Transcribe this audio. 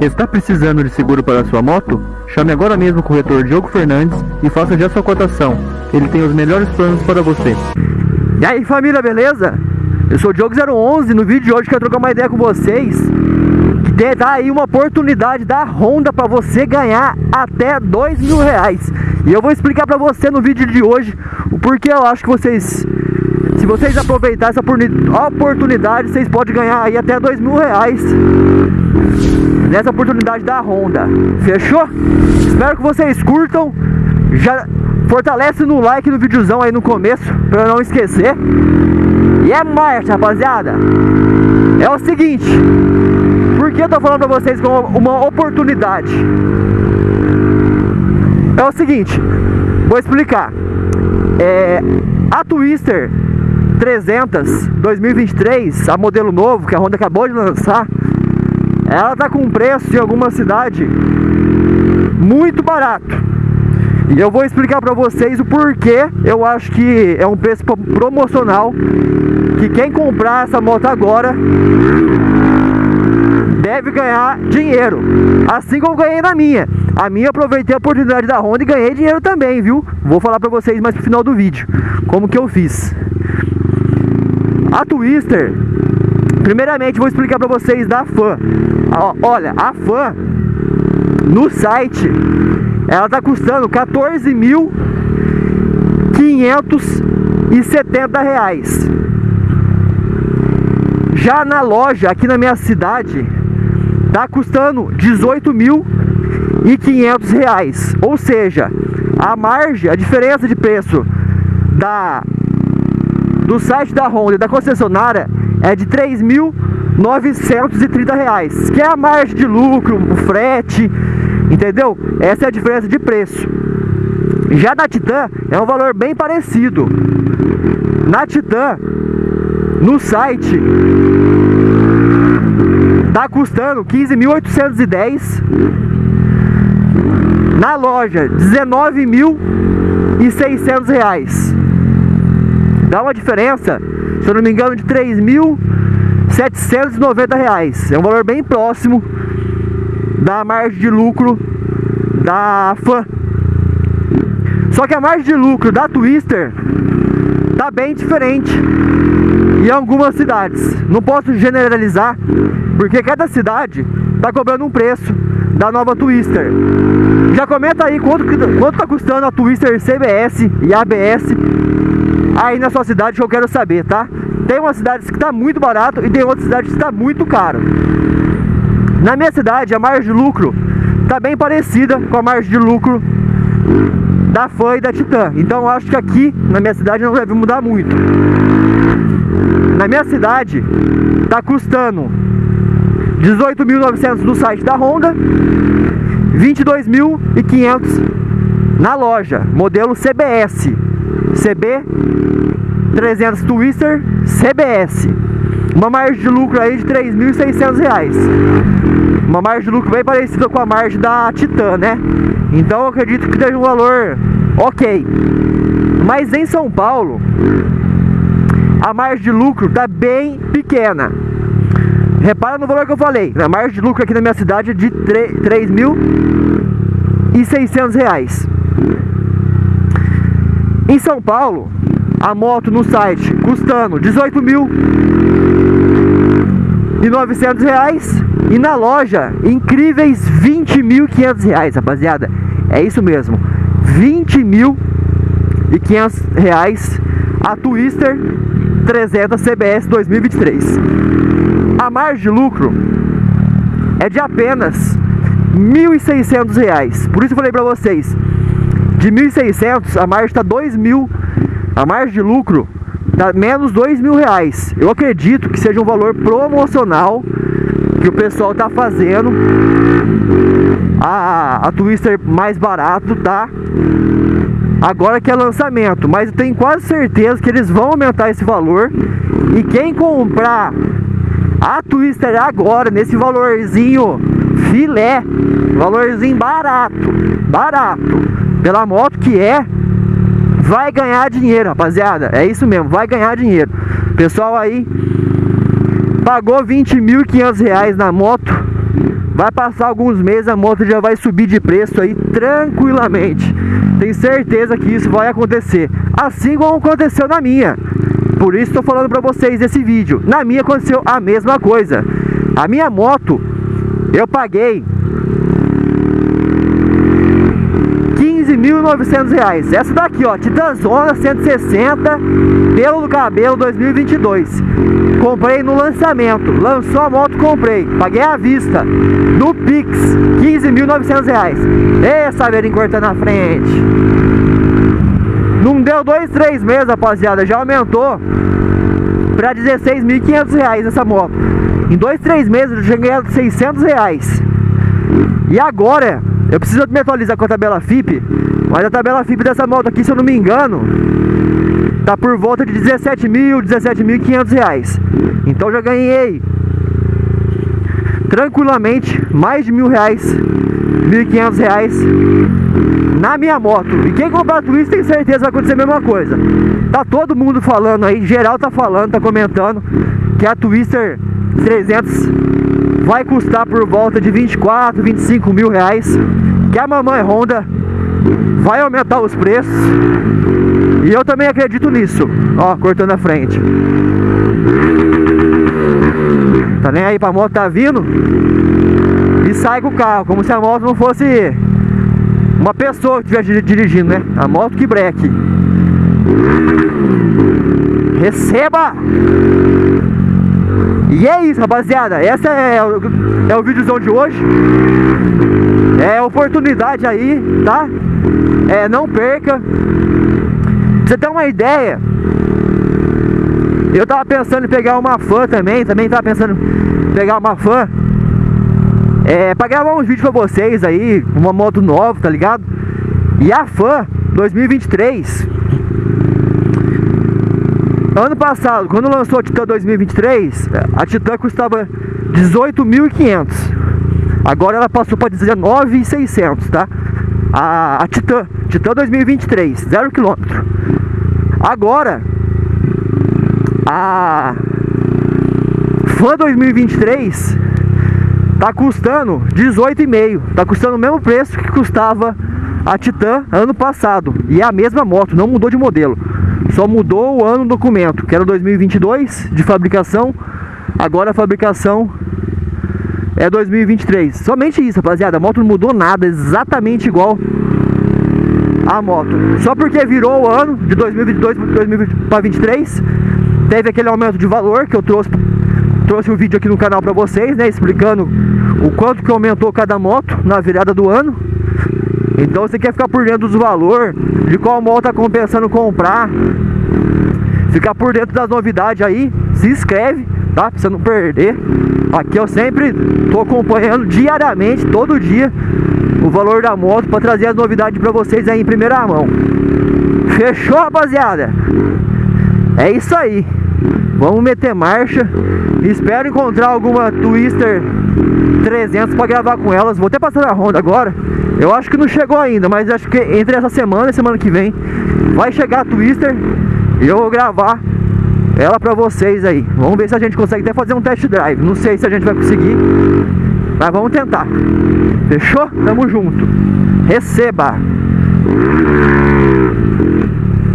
Está precisando de seguro para sua moto? Chame agora mesmo o corretor Diogo Fernandes e faça já sua cotação. Ele tem os melhores planos para você. E aí família, beleza? Eu sou o Diogo011 no vídeo de hoje quero trocar uma ideia com vocês que dá aí uma oportunidade da Honda para você ganhar até dois mil reais e eu vou explicar para você no vídeo de hoje o porquê eu acho que vocês se vocês aproveitarem essa oportunidade, vocês podem ganhar aí até dois mil reais nessa oportunidade da Honda. Fechou? Espero que vocês curtam. Já fortalece no like no videozão aí no começo, para não esquecer. E é marcha, rapaziada. É o seguinte, por que eu tô falando pra vocês como uma oportunidade? É o seguinte, vou explicar. É, a Twister 300 2023, a modelo novo que a Honda acabou de lançar, ela tá com preço em alguma cidade muito barato. E eu vou explicar para vocês o porquê eu acho que é um preço promocional que quem comprar essa moto agora deve ganhar dinheiro. Assim como ganhei na minha. A minha aproveitei a oportunidade da Honda e ganhei dinheiro também, viu? Vou falar para vocês mais pro final do vídeo como que eu fiz. A Twister, primeiramente vou explicar para vocês da fã. Olha, a fã no site ela tá custando 14.570 reais. Já na loja aqui na minha cidade tá custando 18.500 reais. Ou seja, a margem, a diferença de preço da do site da Honda e da concessionária é de 3.930 reais, que é a margem de lucro, o frete, entendeu? Essa é a diferença de preço. Já na Titan é um valor bem parecido. Na Titan, no site, tá custando 15.810. Na loja, 19.600 reais dá uma diferença, se eu não me engano, de 3.790 reais. É um valor bem próximo da margem de lucro da FAN. Só que a margem de lucro da Twister tá bem diferente em algumas cidades. Não posso generalizar, porque cada cidade tá cobrando um preço da nova Twister. Já comenta aí quanto, quanto tá custando a Twister CBS e ABS aí na sua cidade que eu quero saber, tá? Tem uma cidade que está muito barato e tem outra cidade que está muito caro. Na minha cidade, a margem de lucro está bem parecida com a margem de lucro da FAN e da Titan. Então eu acho que aqui na minha cidade não deve mudar muito. Na minha cidade está custando 18.900 no site da Honda, 22.500 na loja, modelo CBS. CB 300 Twister CBS uma margem de lucro aí de 3.600 reais. Uma margem de lucro bem parecida com a margem da Titan, né? Então eu acredito que seja um valor ok. Mas em São Paulo a margem de lucro tá bem pequena. Repara no valor que eu falei. A margem de lucro aqui na minha cidade é de 3.600 reais. Em São Paulo, a moto no site custando 18 mil e 900 reais e na loja incríveis 20 mil 500 reais, rapaziada. É isso mesmo, 20 mil e 500 reais a Twister 300 CBS 2023. A margem de lucro é de apenas 1.600 reais. Por isso eu falei pra vocês, de 1.600 a margem está 2.000 a margem de lucro está menos 2 mil reais. Eu acredito que seja um valor promocional que o pessoal está fazendo. A, a Twister mais barato tá? Agora que é lançamento mas eu tenho quase certeza que eles vão aumentar esse valor. E quem comprar a Twister agora nesse valorzinho filé valorzinho barato barato pela moto que é, vai ganhar dinheiro, rapaziada. É isso mesmo, vai ganhar dinheiro. Pessoal aí pagou 20.500 reais na moto, Vai passar alguns meses, a moto já vai subir de preço aí tranquilamente. Tenho certeza que isso vai acontecer. Assim como aconteceu na minha. Por isso estou falando para vocês esse vídeo. Na minha aconteceu a mesma coisa. A minha moto, eu paguei 15.900 reais. Essa daqui, ó, Titanzona 160, pelo do cabelo 2022. Comprei no lançamento. Lançou a moto, comprei. Paguei à vista. No Pix, 15.900 reais. Ê, Saveirinho cortando na frente. Não deu dois, três meses, rapaziada. Já aumentou para 16.500 reais essa moto. Em dois, três meses eu já ganhei 600 reais. E agora, eu preciso me atualizar com a tabela FIP, mas a tabela FIP dessa moto aqui, se eu não me engano, tá por volta de 17 mil, 17.500 reais. Então já ganhei tranquilamente mais de mil reais, 1.500 reais na minha moto. E quem comprar Twister tem certeza vai acontecer a mesma coisa. Tá todo mundo falando aí, geral tá falando, tá comentando que a Twister 300 vai custar por volta de 24, 25 mil reais. Que a mamãe Honda vai aumentar os preços. E eu também acredito nisso. Ó, cortando a frente. Tá nem aí pra moto tá vindo e sai com o carro, como se a moto não fosse uma pessoa que estivesse dirigindo, né? A moto que breque. Receba! E é isso, rapaziada. Essa é, o, é o vídeozão de hoje. É oportunidade aí, tá? É, não perca. Pra você ter uma ideia, eu tava pensando em pegar uma fã também, também tava pensando em pegar uma fã é, pra gravar uns vídeos pra vocês aí, uma moto nova, tá ligado? E a fã 2023 Ano passado, quando lançou a Titan 2023 A Titan custava 18.500 Agora ela passou para 19.600, tá? A, a Titan, Titan 2023, 0 km Agora A Fã 2023 tá custando 18,5. Tá custando o mesmo preço que custava a Titan ano passado. E é a mesma moto, não mudou de modelo. Só mudou o ano do documento, que era 2022 de fabricação. Agora a fabricação é 2023. Somente isso, rapaziada. A moto não mudou nada, exatamente igual a moto. Só porque virou o ano de 2022 para 2023, teve aquele aumento de valor que eu trouxe trouxe um vídeo aqui no canal para vocês, né, explicando o quanto que aumentou cada moto na virada do ano. Então você quer ficar por dentro dos valores, de qual moto tá compensando comprar, ficar por dentro das novidades aí, se inscreve, tá? Pra você não perder. Aqui eu sempre tô acompanhando diariamente, todo dia, o valor da moto para trazer as novidades para vocês aí em primeira mão. Fechou, rapaziada? É isso aí. Vamos meter marcha. Espero encontrar alguma Twister 300 para gravar com elas. Vou até passar na Honda agora. Eu acho que não chegou ainda, mas acho que entre essa semana e semana que vem vai chegar a Twister e eu vou gravar ela pra vocês aí. Vamos ver se a gente consegue até fazer um test drive. Não sei se a gente vai conseguir, mas vamos tentar. Fechou? Tamo junto. Receba!